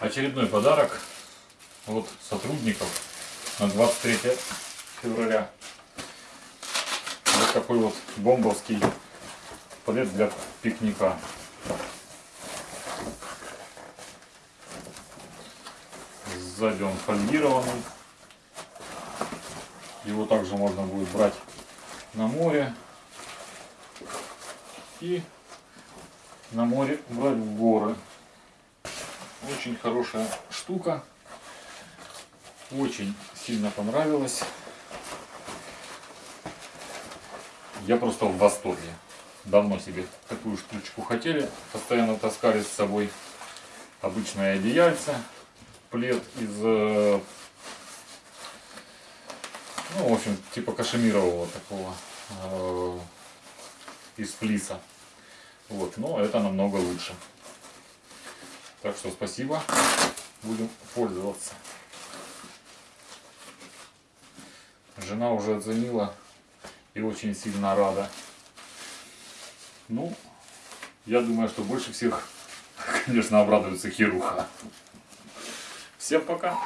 Очередной подарок от сотрудников на 23 февраля. Вот такой вот бомбовский плед для пикника. Сзади он фольгированный. Его также можно будет брать на море. И на море брать в горы. Очень хорошая штука. Очень сильно понравилась. Я просто в восторге. Давно себе такую штучку хотели. Постоянно таскали с собой обычное одеяльце. Плед из, э, ну, в общем, типа кашемирового такого, э, из флиса. Вот, но это намного лучше. Так что спасибо. Будем пользоваться. Жена уже оценила и очень сильно рада. Ну, я думаю, что больше всех, конечно, обрадуется Хируха. Всем пока!